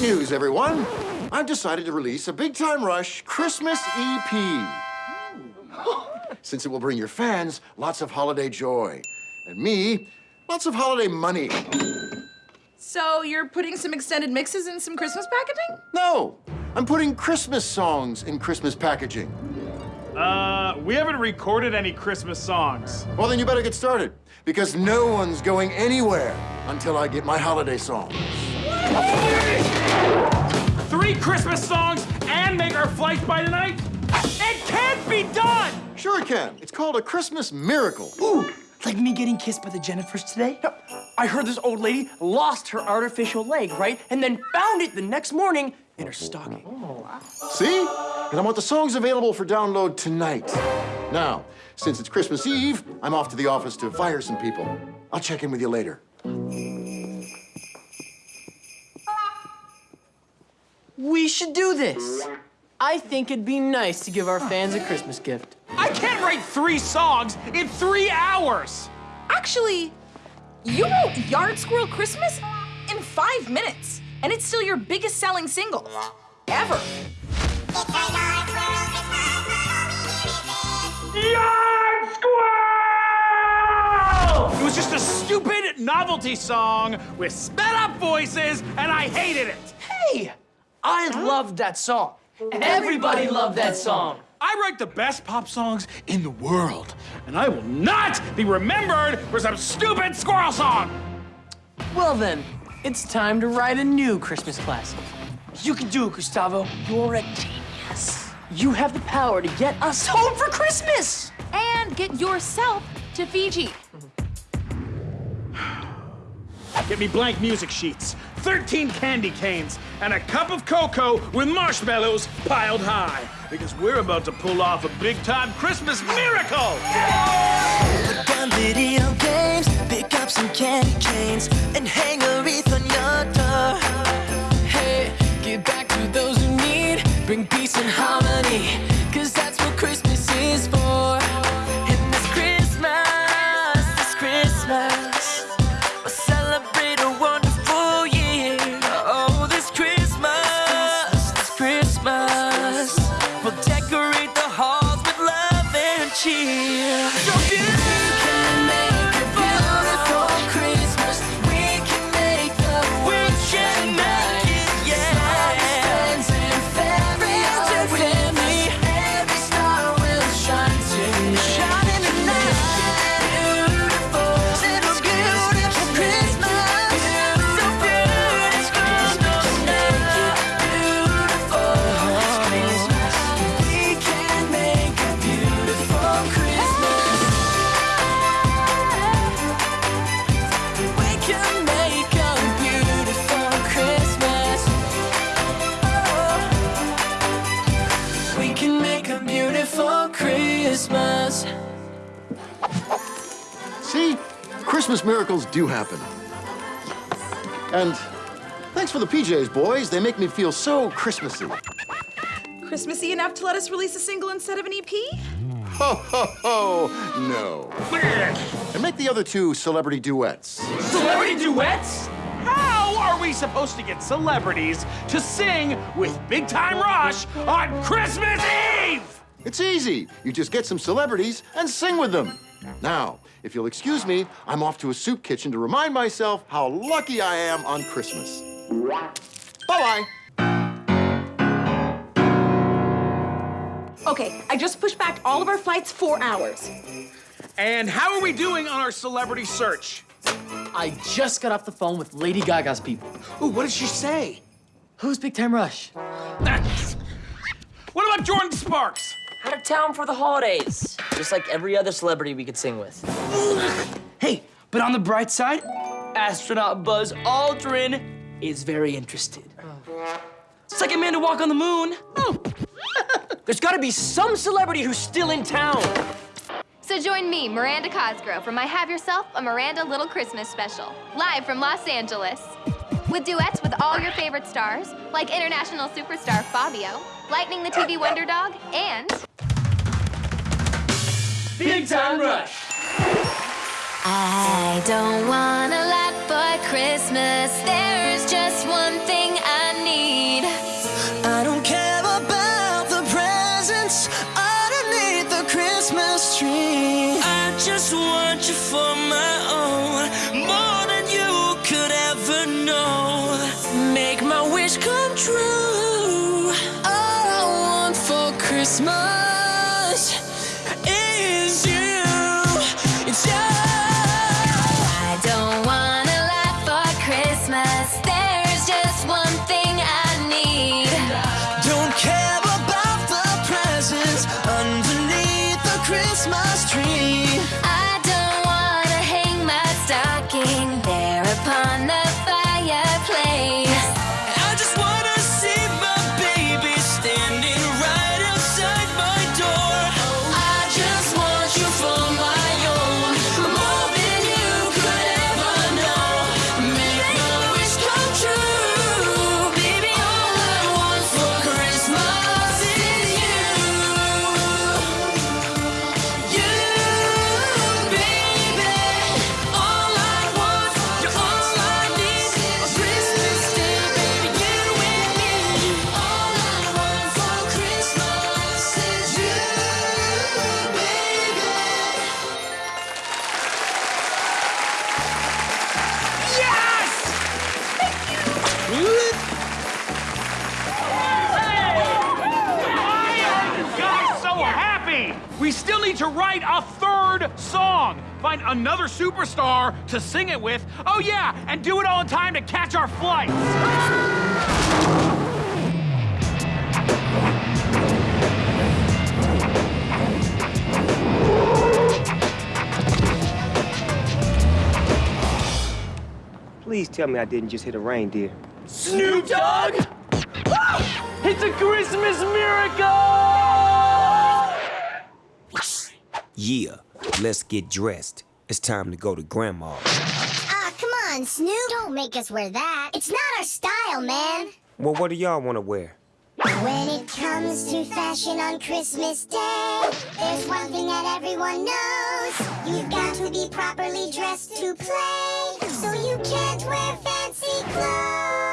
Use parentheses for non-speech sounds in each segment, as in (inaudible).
Great news, everyone! I've decided to release a Big Time Rush Christmas EP. (laughs) Since it will bring your fans lots of holiday joy. And me, lots of holiday money. So you're putting some extended mixes in some Christmas packaging? No, I'm putting Christmas songs in Christmas packaging. Uh, we haven't recorded any Christmas songs. Well, then you better get started, because no one's going anywhere until I get my holiday songs. Three Christmas songs and make our flight by tonight? It can't be done! Sure it can. It's called a Christmas miracle. Ooh, like me getting kissed by the Jennifers today? I heard this old lady lost her artificial leg, right? And then found it the next morning in her stocking. See? And I want the songs available for download tonight. Now, since it's Christmas Eve, I'm off to the office to fire some people. I'll check in with you later. We should do this. I think it'd be nice to give our fans a Christmas gift. I can't write three songs in three hours! Actually, you wrote Yard Squirrel Christmas in five minutes, and it's still your biggest selling single ever. Yard Squirrel! It was just a stupid novelty song with sped up voices, and I hated it. Hey, I loved that song. Everybody loved that song. I write the best pop songs in the world, and I will not be remembered for some stupid squirrel song. Well then, it's time to write a new Christmas classic. You can do it, Gustavo. You're a genius. You have the power to get us home for Christmas. And get yourself to Fiji. Get me blank music sheets, 13 candy canes, and a cup of cocoa with marshmallows piled high. Because we're about to pull off a big-time Christmas miracle! Video games, pick up some candy canes, and hang a wreath on your door. Hey, give back to those who need, bring peace and harmony, cause Christmas miracles do happen. And thanks for the PJs, boys. They make me feel so Christmassy. Christmassy enough to let us release a single instead of an EP? Ho, ho, ho, no. And make the other two celebrity duets. Celebrity duets? How are we supposed to get celebrities to sing with Big Time Rush on Christmas Eve? It's easy. You just get some celebrities and sing with them. Now, if you'll excuse me, I'm off to a soup kitchen to remind myself how lucky I am on Christmas. Bye-bye. Okay, I just pushed back all of our flights four hours. And how are we doing on our celebrity search? I just got off the phone with Lady Gaga's people. Ooh, what did she say? Who's Big Time Rush? What about Jordin Sparks? Out of town for the holidays. Just like every other celebrity we could sing with. Hey, but on the bright side, astronaut Buzz Aldrin is very interested. It's like a man to walk on the moon. Oh. (laughs) There's gotta be some celebrity who's still in town. So join me, Miranda Cosgrove, for my Have Yourself a Miranda Little Christmas special, live from Los Angeles. With duets with all your favorite stars, like international superstar Fabio, Lightning the TV Wonder Dog, and... Big Time Rush! I don't want a lot for Christmas. There is just one thing I need. I don't care about the presents underneath the Christmas tree. I just want you for Christmas write a third song. Find another superstar to sing it with. Oh, yeah, and do it all in time to catch our flights. Please tell me I didn't just hit a reindeer. Snoop Dogg? It's a Christmas miracle! Yeah, let's get dressed. It's time to go to Grandma's. Ah, come on, Snoop. Don't make us wear that. It's not our style, man. Well, what do y'all want to wear? When it comes to fashion on Christmas Day, there's one thing that everyone knows. You've got to be properly dressed to play, so you can't wear fancy clothes.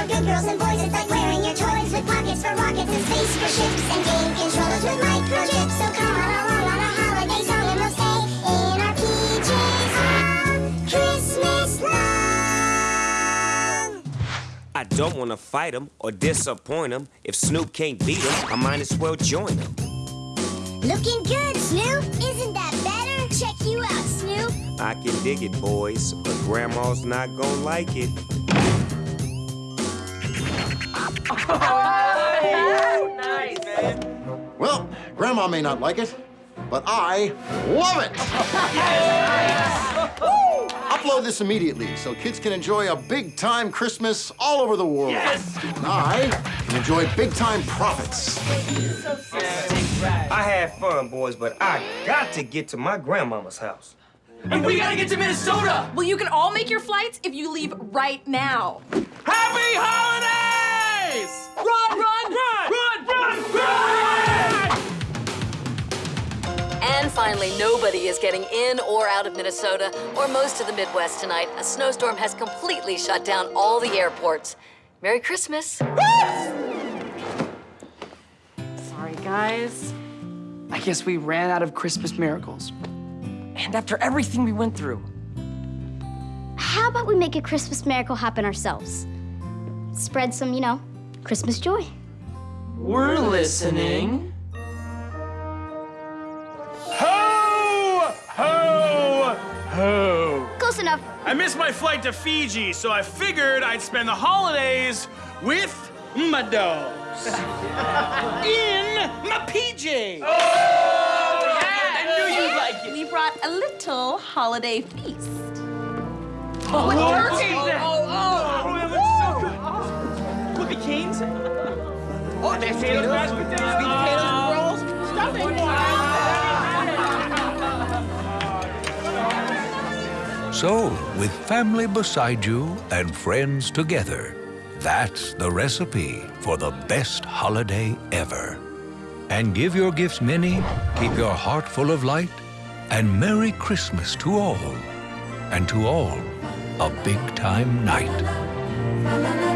For good girls and boys. It's like wearing your toys with pockets for rockets and space for ships and game controllers with microchips. So come on along on a holiday song and we'll stay in our PJs all ah, Christmas long. I don't want to fight him or disappoint him. If Snoop can't beat him, I might as well join him. Looking good, Snoop. Isn't that better? Check you out, Snoop. I can dig it, boys, but Grandma's not gonna like it. Well, Grandma may not like it, but I love it! Woo! Upload this immediately so kids can enjoy a big time Christmas all over the world. Yes! And I can enjoy big time profits. I had fun, boys, but I got to get to my grandmama's house. And we gotta get to Minnesota! Well, you can all make your flights if you leave right now. Happy holidays! Finally, nobody is getting in or out of Minnesota or most of the Midwest tonight. A snowstorm has completely shut down all the airports. Merry Christmas. Sorry, guys. I guess we ran out of Christmas miracles. And after everything we went through, How about we make a Christmas miracle happen ourselves? Spread some, you know, Christmas joy. we're listening. Enough. I missed my flight to Fiji, so I figured I'd spend the holidays with my dogs. (laughs) In my PJs. Oh, yeah. I knew you'd like it. We brought a little holiday feast. Oh, turkey! Oh oh, oh, oh, Oh, that looks so good. Cookie canes? Oh, there's potatoes, mashed potatoes. So, with family beside you and friends together, that's the recipe for the best holiday ever. And give your gifts many, keep your heart full of light, and Merry Christmas to all. And to all, a big time night.